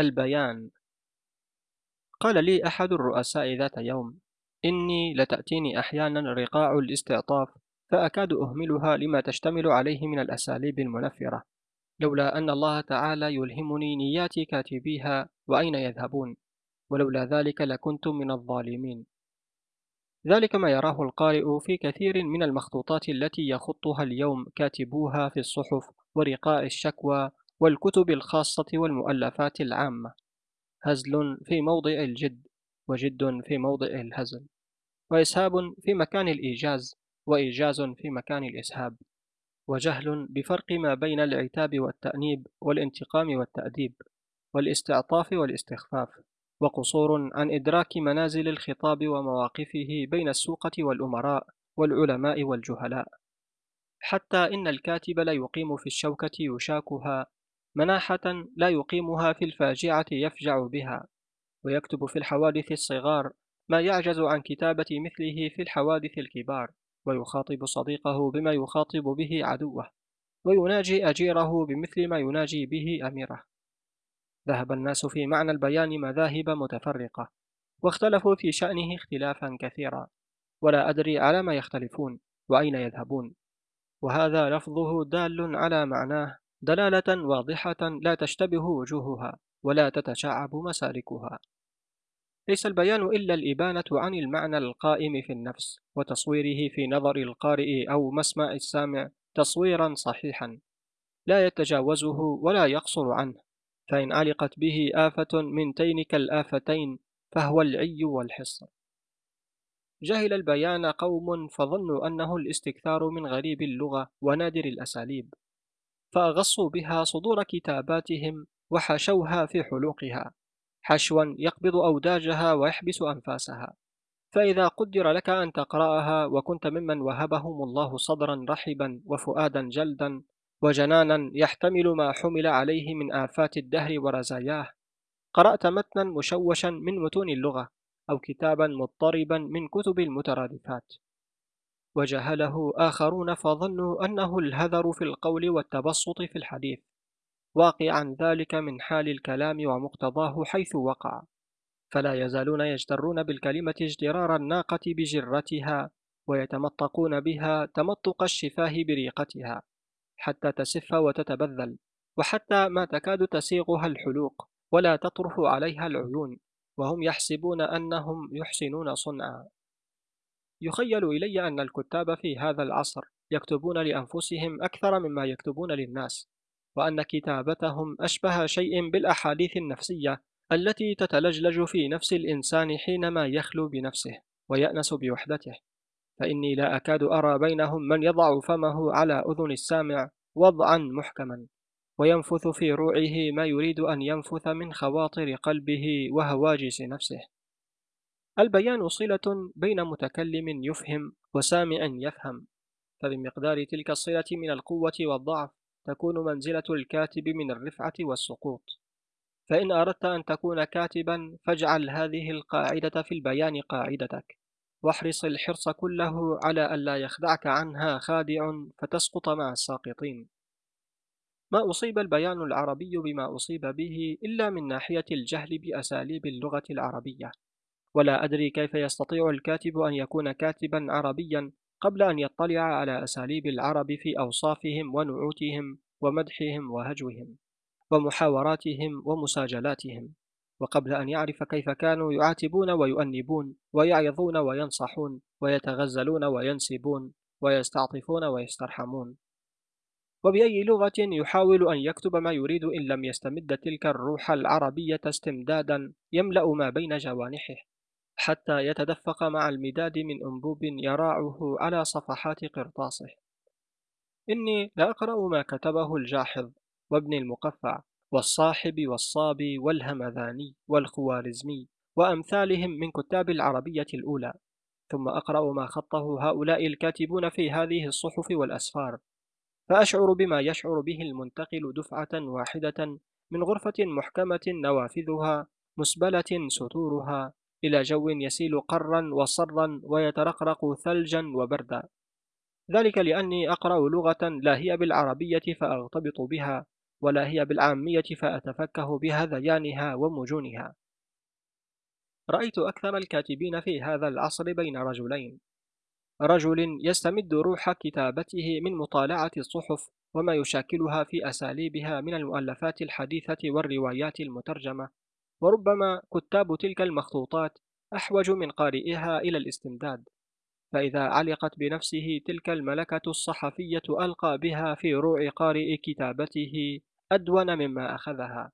البيان. قال لي أحد الرؤساء ذات يوم إني لتأتيني أحيانا رقاع الاستعطاف فأكاد أهملها لما تشتمل عليه من الأساليب المنفرة لولا أن الله تعالى يلهمني نيات كاتبيها وأين يذهبون؟ ولولا ذلك لكنت من الظالمين. ذلك ما يراه القارئ في كثير من المخطوطات التي يخطها اليوم كاتبوها في الصحف ورقاء الشكوى والكتب الخاصة والمؤلفات العامة. هزل في موضع الجد وجد في موضع الهزل. وإسهاب في مكان الإيجاز وإيجاز في مكان الإسهاب. وجهل بفرق ما بين العتاب والتأنيب والانتقام والتأديب. والاستعطاف والاستخفاف. وقصور عن إدراك منازل الخطاب ومواقفه بين السوقة والأمراء والعلماء والجهلاء. حتى إن الكاتب لا يقيم في الشوكة يشاكها مناحة لا يقيمها في الفاجعة يفجع بها ويكتب في الحوادث الصغار ما يعجز عن كتابة مثله في الحوادث الكبار ويخاطب صديقه بما يخاطب به عدوه ويناجي أجيره بمثل ما يناجي به أميره. ذهب الناس في معنى البيان مذاهب متفرقة واختلفوا في شأنه اختلافا كثيرا ولا أدري على ما يختلفون وأين يذهبون. وهذا لفظه دال على معناه دلالة واضحة لا تشتبه وجوهها ولا تتشعب مسالكها. ليس البيان إلا الإبانة عن المعنى القائم في النفس وتصويره في نظر القارئ أو مسمع السامع تصويرا صحيحا. لا يتجاوزه ولا يقصر عنه فإن علقت به آفة من تينك الآفتين فهو العي والحصر جهل البيان قوم فظنوا أنه الاستكثار من غريب اللغة ونادر الأساليب. فأغصوا بها صدور كتاباتهم وحشوها في حلوقها حشوا يقبض أوداجها ويحبس أنفاسها. فإذا قدر لك أن تقرأها وكنت ممن وهبهم الله صدرا رحبا وفؤادا جلدا وجنانا يحتمل ما حمل عليه من آفات الدهر ورزاياه قرأت متنا مشوشا من متون اللغة أو كتابا مضطربا من كتب المترادفات. وجهله آخرون فظنوا أنه الهذر في القول والتبسط في الحديث واقعا ذلك من حال الكلام ومقتضاه حيث وقع. فلا يزالون يجترون بالكلمة اجترار الناقة بجرتها ويتمطقون بها تمطق الشفاه بريقتها حتى تسف وتتبذل وحتى ما تكاد تسيغها الحلوق ولا تطرف عليها العيون وهم يحسبون أنهم يحسنون صنعا. يخيل إلي أن الكتاب في هذا العصر يكتبون لأنفسهم أكثر مما يكتبون للناس وأن كتابتهم أشبه شيء بالأحاديث النفسية التي تتلجلج في نفس الإنسان حينما يخلو بنفسه ويأنس بوحدته. فإني لا أكاد أرى بينهم من يضع فمه على أذن السامع وضعا محكما وينفث في روعه ما يريد أن ينفث من خواطر قلبه وهواجس نفسه. البيان صلة بين متكلم يفهم وسامع يفهم فبمقدار تلك الصلة من القوة والضعف تكون منزلة الكاتب من الرفعة والسقوط. فإن أردت أن تكون كاتبا فاجعل هذه القاعدة في البيان قاعدتك. واحرص الحرص كله على ألا يخدعك عنها خادع فتسقط مع الساقطين. ما أصيب البيان العربي بما أصيب به إلا من ناحية الجهل بأساليب اللغة العربية. ولا أدري كيف يستطيع الكاتب أن يكون كاتبا عربيا قبل أن يطلع على أساليب العرب في أوصافهم ونعوتهم ومدحهم وهجوهم ومحاوراتهم ومساجلاتهم وقبل أن يعرف كيف كانوا يعاتبون ويؤنبون ويعظون وينصحون ويتغزلون وينسبون ويستعطفون ويسترحمون. وبأي لغة يحاول أن يكتب ما يريد إن لم يستمد تلك الروح العربية استمدادا يملأ ما بين جوانحه. حتى يتدفق مع المداد من أنبوب يراعه على صفحات قرطاسه. إني لأقرأ ما كتبه الجاحظ وابن المقفع والصاحب والصابي والهمذاني والخوارزمي وأمثالهم من كتاب العربية الأولى ثم أقرأ ما خطه هؤلاء الكاتبون في هذه الصحف والأسفار فأشعر بما يشعر به المنتقل دفعة واحدة من غرفة محكمة نوافذها مسبلة ستورها إلى جو يسيل قرا وصرا ويترقرق ثلجا وبردا. ذلك لأني أقرأ لغة لا هي بالعربية فأغتبط بها ولا هي بالعامية فأتفكه بهذيانها ومجونها. رأيت أكثر الكاتبين في هذا العصر بين رجلين. رجل يستمد روح كتابته من مطالعة الصحف وما يشاكلها في أساليبها من المؤلفات الحديثة والروايات المترجمة. وربما كتاب تلك المخطوطات أحوج من قارئها إلى الاستمداد فإذا علقت بنفسه تلك الملكة الصحفية ألقى بها في روع قارئ كتابته أدون مما أخذها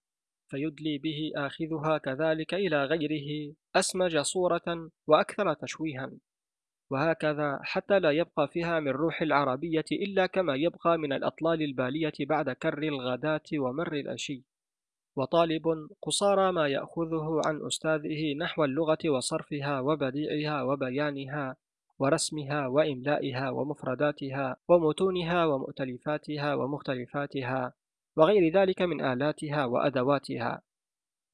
فيدلي به آخذها كذلك إلى غيره أسمج صورة وأكثر تشويها وهكذا حتى لا يبقى فيها من روح العربية إلا كما يبقى من الأطلال البالية بعد كر الغداة ومر العشي وطالب قصارى ما يأخذه عن أستاذه نحو اللغة وصرفها وبديعها وبيانها ورسمها وإملائها ومفرداتها ومتونها ومؤتلفاتها ومختلفاتها وغير ذلك من آلاتها وأدواتها.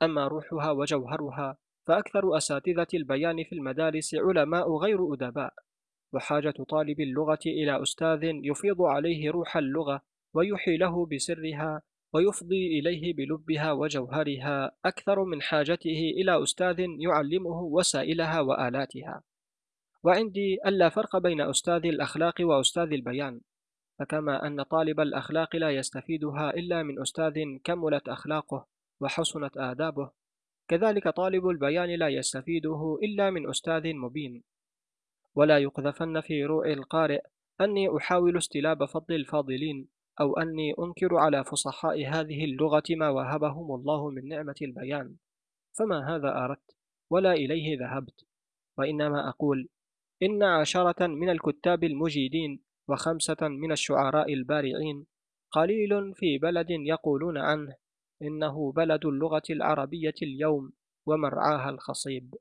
أما روحها وجوهرها فأكثر أساتذة البيان في المدارس علماء غير أدباء وحاجة طالب اللغة إلى أستاذ يفيض عليه روح اللغة ويحي له بسرها ويفضي إليه بلبها وجوهرها أكثر من حاجته إلى أستاذ يعلمه وسائلها وآلاتها. وعندي ألا فرق بين أستاذ الأخلاق وأستاذ البيان فكما أن طالب الأخلاق لا يستفيدها إلا من أستاذ كملت أخلاقه وحسنت آدابه كذلك طالب البيان لا يستفيده إلا من أستاذ مبين. ولا يقذفن في روع القارئ أني أحاول استلاب فضل الفاضلين أو أني أنكر على فصحاء هذه اللغة ما وهبهم الله من نعمة البيان. فما هذا أردت؟ ولا إليه ذهبت. وإنما أقول إن عشرة من الكتاب المجيدين وخمسة من الشعراء البارعين قليل في بلد يقولون عنه إنه بلد اللغة العربية اليوم ومرعاها الخصيب.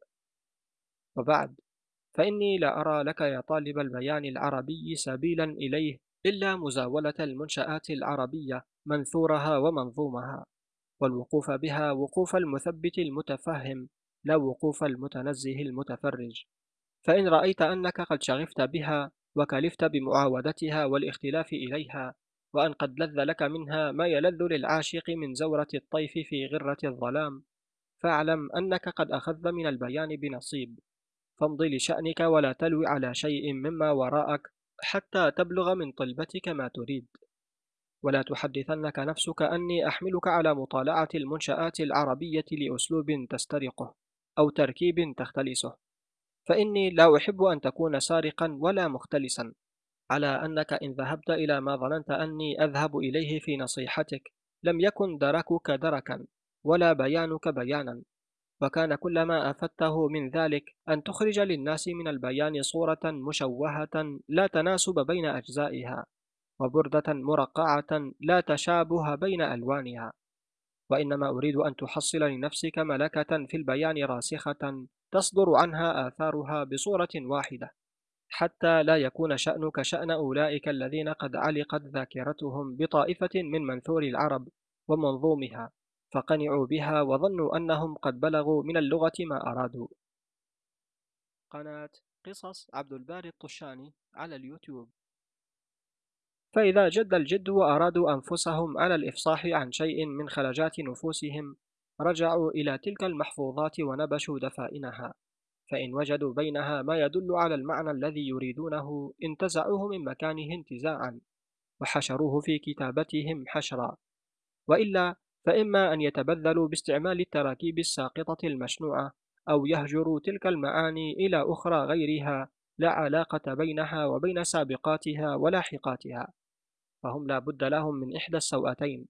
وبعد فإني لا أرى لك يا طالب البيان العربي سبيلا إليه إلا مزاولة المنشآت العربية منثورها ومنظومها والوقوف بها وقوف المثبت المتفهم لا وقوف المتنزه المتفرج. فإن رأيت أنك قد شغفت بها وكلفت بمعاودتها والاختلاف إليها وأن قد لذ لك منها ما يلذ للعاشق من زورة الطيف في غرة الظلام فاعلم أنك قد أخذت من البيان بنصيب. فامضي لشأنك ولا تلوي على شيء مما وراءك حتى تبلغ من طلبتك ما تريد. ولا تحدثنك نفسك أني أحملك على مطالعة المنشآت العربية لأسلوب تسترقه أو تركيب تختلسه. فإني لا أحب أن تكون سارقا ولا مختلسا على أنك إن ذهبت إلى ما ظننت أني أذهب إليه في نصيحتك لم يكن دركك دركا ولا بيانك بيانا. وكان كل ما أفدته من ذلك أن تخرج للناس من البيان صورة مشوهة لا تناسب بين أجزائها وبردة مرقعة لا تشابه بين ألوانها. وإنما أريد أن تحصل لنفسك ملكة في البيان راسخة تصدر عنها آثارها بصورة واحدة حتى لا يكون شأنك شأن أولئك الذين قد علقت ذاكرتهم بطائفة من منثور العرب ومنظومها. فقنعوا بها وظنوا أنهم قد بلغوا من اللغة ما أرادوا. قناة قصص عبد الباري الطشاني على اليوتيوب. فإذا جد الجد وأرادوا أنفسهم على الإفصاح عن شيء من خلجات نفوسهم رجعوا إلى تلك المحفوظات ونبشوا دفائنها. فإن وجدوا بينها ما يدل على المعنى الذي يريدونه انتزعوه من مكانه انتزاعا وحشروه في كتابتهم حشرا. وإلا فإما أن يتبذلوا باستعمال التراكيب الساقطة المشنوعة أو يهجروا تلك المعاني إلى أخرى غيرها لا علاقة بينها وبين سابقاتها ولاحقاتها فهم لا بد لهم من إحدى السوأتين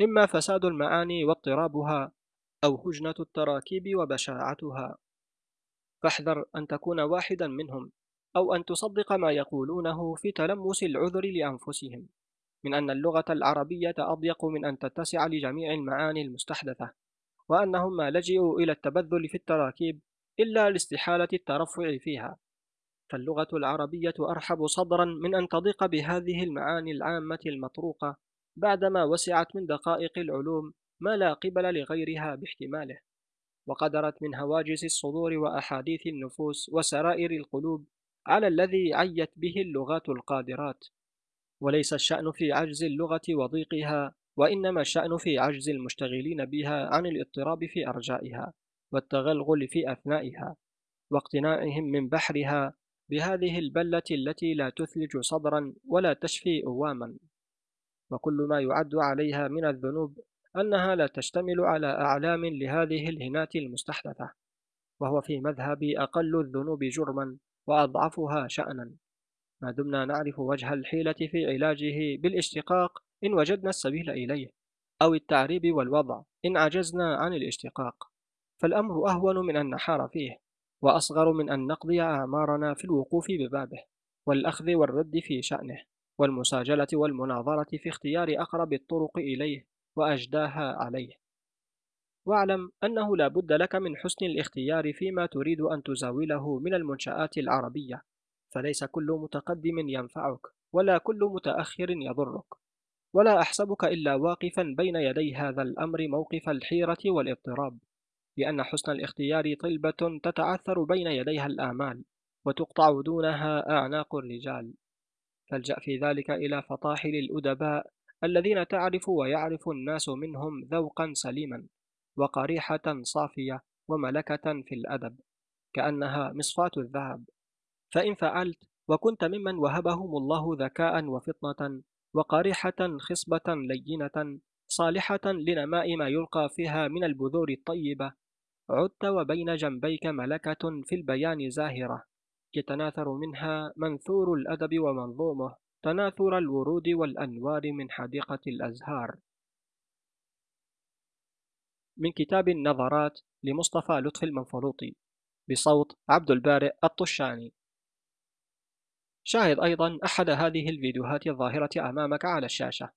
إما فساد المعاني واضطرابها أو هجنة التراكيب وبشاعتها. فاحذر أن تكون واحدا منهم أو أن تصدق ما يقولونه في تلمس العذر لأنفسهم. من أن اللغة العربية أضيق من أن تتسع لجميع المعاني المستحدثة وأنهم ما لجئوا إلى التبذل في التراكيب إلا لاستحالة الترفع فيها. فاللغة العربية أرحب صدرا من أن تضيق بهذه المعاني العامة المطروقة بعدما وسعت من دقائق العلوم ما لا قبل لغيرها باحتماله. وقدرت من هواجس الصدور وأحاديث النفوس وسرائر القلوب على الذي عيت به اللغات القادرات. وليس الشأن في عجز اللغة وضيقها وإنما الشأن في عجز المشتغلين بها عن الاضطراب في أرجائها والتغلغل في أثنائها واقتناعهم من بحرها بهذه البلة التي لا تثلج صدرا ولا تشفي أواما. وكل ما يعد عليها من الذنوب أنها لا تشتمل على أعلام لهذه الهنات المستحدثة وهو في مذهبي أقل الذنوب جرما وأضعفها شأنا. ما دمنا نعرف وجه الحيلة في علاجه بالاشتقاق إن وجدنا السبيل إليه أو التعريب والوضع إن عجزنا عن الاشتقاق. فالأمر أهون من أن نحار فيه وأصغر من أن نقضي أعمارنا في الوقوف ببابه والأخذ والرد في شأنه والمساجلة والمناظرة في اختيار أقرب الطرق إليه وأجداها عليه. واعلم أنه لا بد لك من حسن الاختيار فيما تريد أن تزاوله من المنشآت العربية فليس كل متقدم ينفعك ولا كل متأخر يضرك ولا أحسبك إلا واقفا بين يدي هذا الأمر موقف الحيرة والاضطراب لأن حسن الاختيار طلبة تتعثر بين يديها الآمال وتقطع دونها أعناق الرجال. فالجأ في ذلك إلى فطاحل الأدباء الذين تعرف ويعرف الناس منهم ذوقا سليما وقريحة صافية وملكة في الأدب كأنها مصفاة الذهب. فإن فعلت وكنت ممن وهبهم الله ذكاء وفطنة وقريحة خصبة لينة صالحة لنماء ما يلقى فيها من البذور الطيبة. عدت وبين جنبيك ملكة في البيان زاهرة. يتناثر منها منثور الأدب ومنظومه. تناثر الورود والأنوار من حديقة الأزهار. من كتاب النظرات لمصطفى لطفي المنفلوطي. بصوت عبد البارئ الطشاني. شاهد أيضا أحد هذه الفيديوهات الظاهرة أمامك على الشاشة.